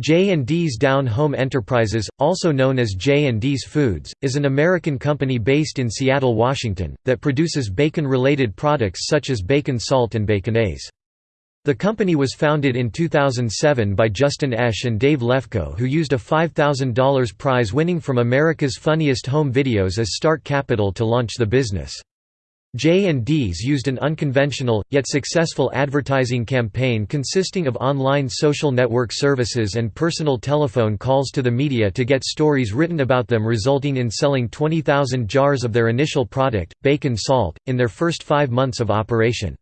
J&D's Down Home Enterprises, also known as J&D's Foods, is an American company based in Seattle, Washington, that produces bacon-related products such as bacon salt and baconaise. The company was founded in 2007 by Justin Esch and Dave Lefkoe who used a $5,000 prize winning from America's Funniest Home Videos as start capital to launch the business. J&Ds used an unconventional, yet successful advertising campaign consisting of online social network services and personal telephone calls to the media to get stories written about them resulting in selling 20,000 jars of their initial product, bacon salt, in their first five months of operation.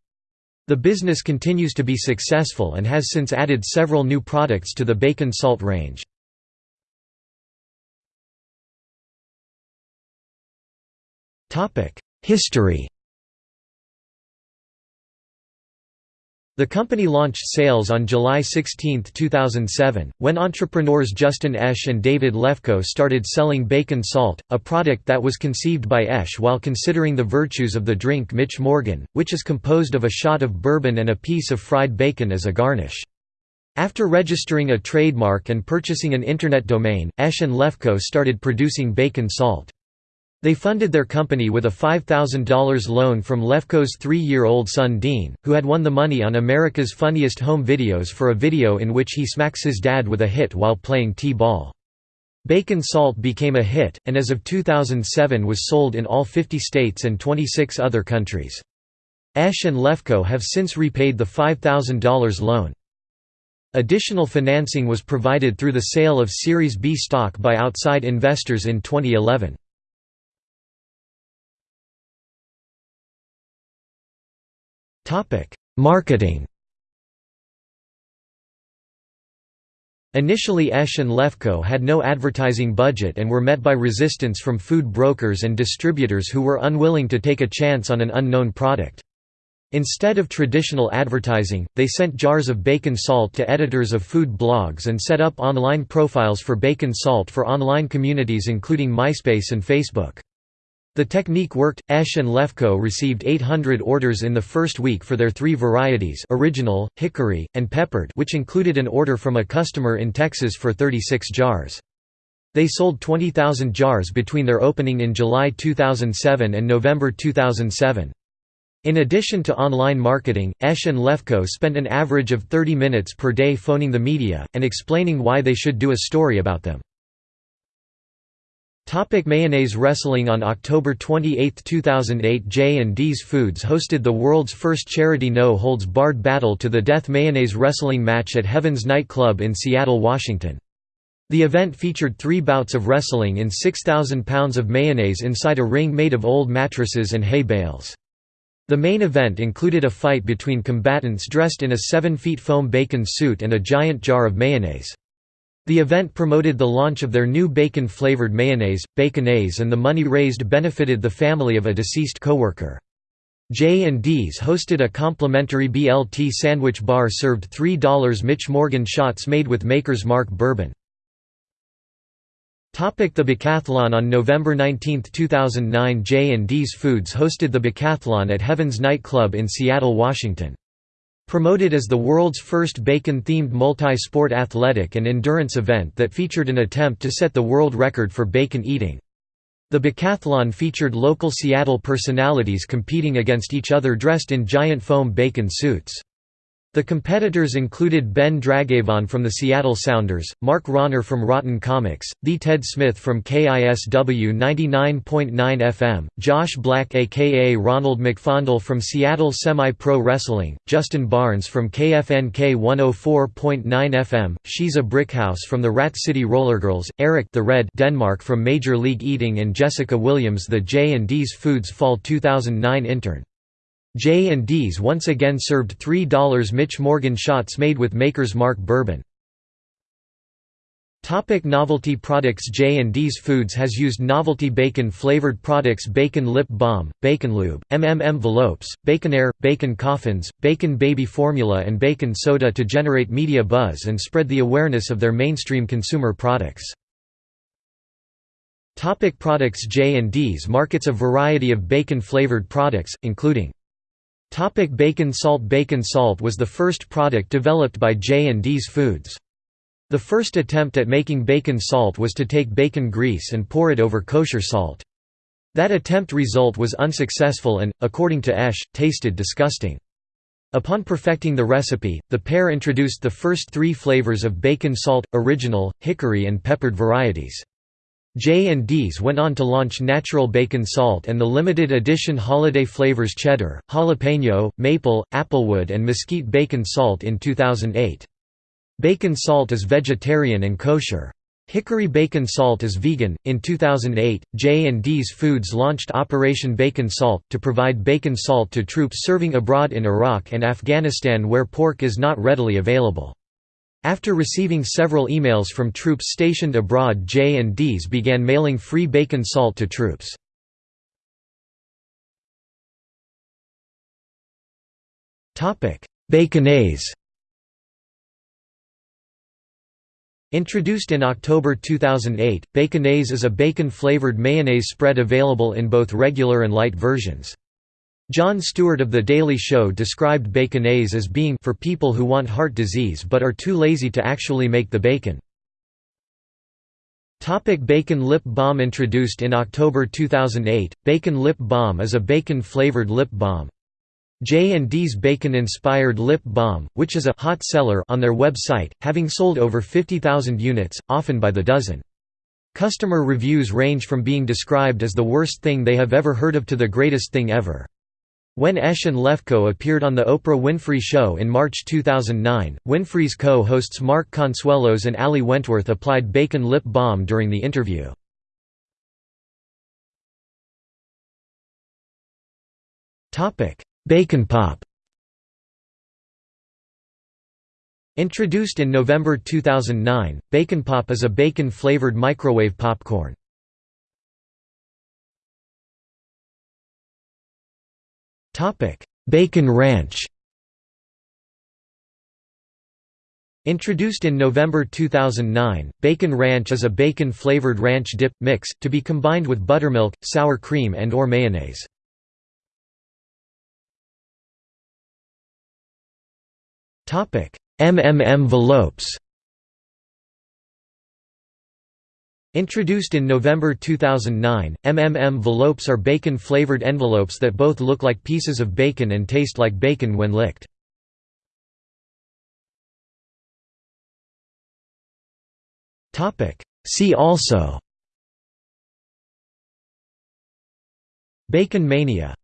The business continues to be successful and has since added several new products to the bacon salt range. History The company launched sales on July 16, 2007, when entrepreneurs Justin Esch and David Lefkoe started selling bacon salt, a product that was conceived by Esch while considering the virtues of the drink Mitch Morgan, which is composed of a shot of bourbon and a piece of fried bacon as a garnish. After registering a trademark and purchasing an Internet domain, Esch and Lefkoe started producing bacon salt. They funded their company with a $5,000 loan from Lefkoe's three-year-old son Dean, who had won the money on America's Funniest Home Videos for a video in which he smacks his dad with a hit while playing T-ball. Bacon Salt became a hit, and as of 2007 was sold in all 50 states and 26 other countries. Esch and Lefkoe have since repaid the $5,000 loan. Additional financing was provided through the sale of Series B stock by outside investors in 2011. Marketing Initially Esch and Lefkoe had no advertising budget and were met by resistance from food brokers and distributors who were unwilling to take a chance on an unknown product. Instead of traditional advertising, they sent jars of bacon salt to editors of food blogs and set up online profiles for bacon salt for online communities including MySpace and Facebook. The technique worked. Esch and Lefkoe received 800 orders in the first week for their three varieties original, hickory, and peppered which included an order from a customer in Texas for 36 jars. They sold 20,000 jars between their opening in July 2007 and November 2007. In addition to online marketing, Esch and Lefkoe spent an average of 30 minutes per day phoning the media, and explaining why they should do a story about them. Topic mayonnaise Wrestling On October 28, 2008 J&D's Foods hosted the world's first charity no-holds-barred battle to the death mayonnaise wrestling match at Heaven's Night Club in Seattle, Washington. The event featured three bouts of wrestling in 6,000 pounds of mayonnaise inside a ring made of old mattresses and hay bales. The main event included a fight between combatants dressed in a 7-feet foam bacon suit and a giant jar of mayonnaise. The event promoted the launch of their new bacon-flavored mayonnaise, Baconaise and the money raised benefited the family of a deceased coworker. J&D's hosted a complimentary BLT sandwich bar served $3 Mitch Morgan shots made with Maker's Mark bourbon. The Bacathlon On November 19, 2009 J&D's Foods hosted the Bacathlon at Heaven's Night Club in Seattle, Washington. Promoted as the world's first bacon-themed multi-sport athletic and endurance event that featured an attempt to set the world record for bacon eating. The Bacathlon featured local Seattle personalities competing against each other dressed in giant foam bacon suits. The competitors included Ben Dragavon from the Seattle Sounders, Mark Ronner from Rotten Comics, The Ted Smith from KISW 99.9 FM, Josh Black aka Ronald McFondle from Seattle Semi-Pro Wrestling, Justin Barnes from KFNK 104.9 FM, Shiza Brickhouse from the Rat City Rollergirls, Eric the Red Denmark from Major League Eating and Jessica Williams the J&D's Foods Fall 2009 intern. J&D's once again served $3 Mitch Morgan shots made with Maker's Mark bourbon. Topic novelty products J&D's Foods has used novelty bacon-flavored products Bacon Lip Balm, Bacon Lube, MM envelopes, Baconair, bacon coffins, bacon baby formula and bacon soda to generate media buzz and spread the awareness of their mainstream consumer products. Topic products J&D's markets a variety of bacon-flavored products, including Topic bacon salt Bacon salt was the first product developed by J&D's Foods. The first attempt at making bacon salt was to take bacon grease and pour it over kosher salt. That attempt result was unsuccessful and, according to Esch, tasted disgusting. Upon perfecting the recipe, the pair introduced the first three flavors of bacon salt, original, hickory and peppered varieties. J&D's went on to launch natural bacon salt and the limited edition holiday flavors cheddar, jalapeno, maple, applewood and mesquite bacon salt in 2008. Bacon salt is vegetarian and kosher. Hickory bacon salt is vegan. In 2008, J&D's Foods launched Operation Bacon Salt to provide bacon salt to troops serving abroad in Iraq and Afghanistan where pork is not readily available. After receiving several emails from troops stationed abroad J&Ds began mailing free bacon salt to troops. Baconaise Introduced in October 2008, Baconaise is a bacon-flavored mayonnaise spread available in both regular and light versions. Jon Stewart of The Daily Show described baconaise as being for people who want heart disease but are too lazy to actually make the bacon. Topic bacon lip balm Introduced in October 2008, Bacon Lip Balm is a bacon-flavored lip balm. J&D's bacon-inspired lip balm, which is a hot seller on their website, having sold over 50,000 units, often by the dozen. Customer reviews range from being described as the worst thing they have ever heard of to the greatest thing ever. When Esch and Lefkoe appeared on The Oprah Winfrey Show in March 2009, Winfrey's co-hosts Mark Consuelos and Ali Wentworth applied bacon lip balm during the interview. Bacon Pop Introduced in November 2009, Bacon Pop is a bacon-flavored microwave popcorn. Bacon Ranch Introduced in November 2009, Bacon Ranch is a bacon-flavored ranch dip, mix, to be combined with buttermilk, sour cream and or mayonnaise. MM envelopes Introduced in November 2009, MM envelopes are bacon-flavored envelopes that both look like pieces of bacon and taste like bacon when licked. See also. Bacon mania